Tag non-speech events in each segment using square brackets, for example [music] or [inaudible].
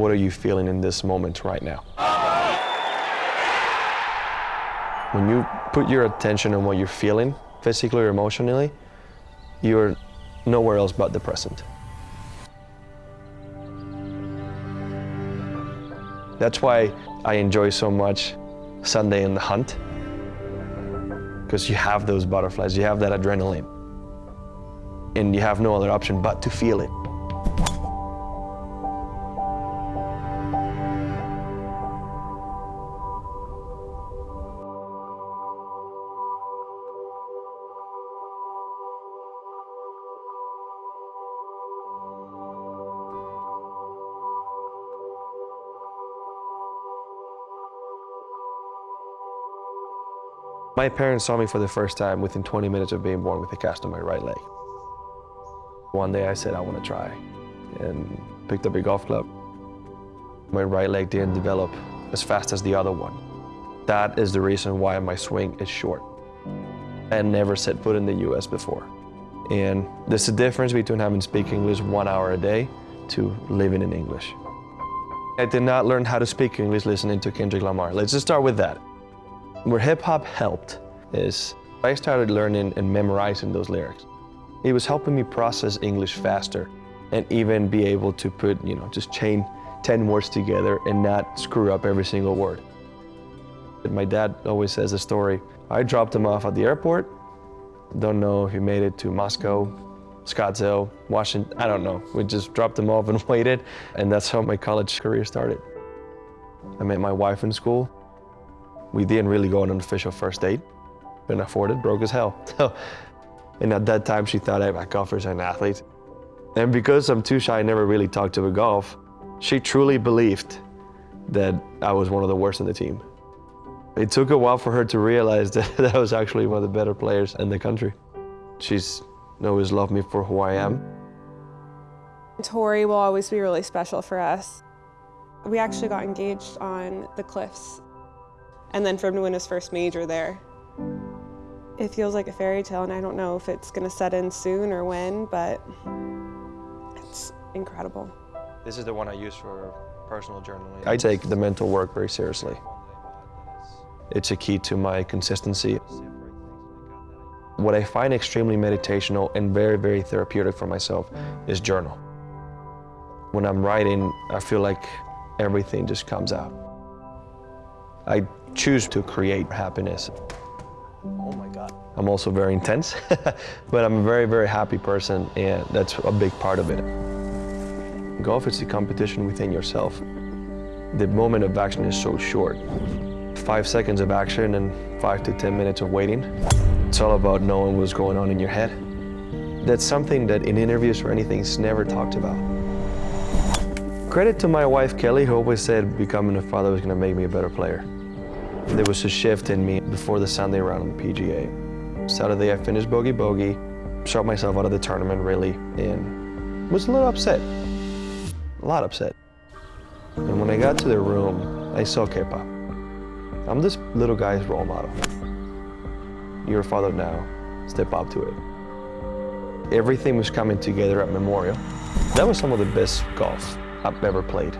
what are you feeling in this moment right now? When you put your attention on what you're feeling, physically or emotionally, you're nowhere else but the present. That's why I enjoy so much Sunday in the hunt, because you have those butterflies, you have that adrenaline, and you have no other option but to feel it. My parents saw me for the first time within 20 minutes of being born with a cast on my right leg. One day I said I want to try and picked up a golf club. My right leg didn't develop as fast as the other one. That is the reason why my swing is short. I never set foot in the US before. And there's a difference between having to speak English one hour a day to living in English. I did not learn how to speak English listening to Kendrick Lamar. Let's just start with that. Where hip hop helped is I started learning and memorizing those lyrics. It was helping me process English faster and even be able to put, you know, just chain 10 words together and not screw up every single word. My dad always says a story. I dropped him off at the airport. Don't know if he made it to Moscow, Scottsdale, Washington, I don't know. We just dropped him off and [laughs] waited, and that's how my college career started. I met my wife in school. We didn't really go on an official first date. Couldn't afford it, broke as hell. [laughs] and at that time, she thought I golfers and athletes. And because I'm too shy, I never really talked to her golf, she truly believed that I was one of the worst in the team. It took a while for her to realize that, [laughs] that I was actually one of the better players in the country. She's always loved me for who I am. Torrey will always be really special for us. We actually got engaged on the cliffs and then for him to win his first major there. It feels like a fairy tale and I don't know if it's gonna set in soon or when, but it's incredible. This is the one I use for personal journaling. I take the mental work very seriously. It's a key to my consistency. What I find extremely meditational and very, very therapeutic for myself is journal. When I'm writing, I feel like everything just comes out. I choose to create happiness. Oh my God. I'm also very intense, [laughs] but I'm a very, very happy person, and that's a big part of it. Golf is a competition within yourself. The moment of action is so short. Five seconds of action and five to 10 minutes of waiting. It's all about knowing what's going on in your head. That's something that in interviews or anything is never talked about. Credit to my wife, Kelley, who always said becoming a father was gonna make me a better player. There was a shift in me before the Sunday round on the PGA. Saturday I finished bogey bogey, shot myself out of the tournament really, and was a little upset, a lot upset. And when I got to the room, I saw Kepa. I'm this little guy's role model. You're a father now, step up to it. Everything was coming together at Memorial. That was some of the best golf I've ever played.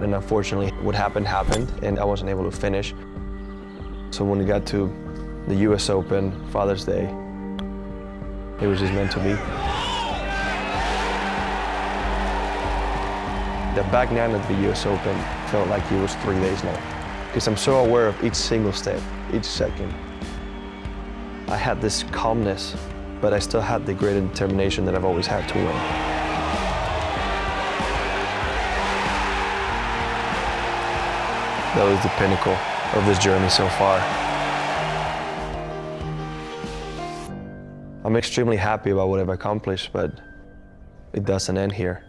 And unfortunately, what happened happened, and I wasn't able to finish. So when we got to the US Open, Father's Day, it was just meant to be. The back nine of the US Open felt like it was three days long because I'm so aware of each single step, each second. I had this calmness, but I still had the great determination that I've always had to win. That was the pinnacle of this journey so far. I'm extremely happy about what I've accomplished, but it doesn't end here.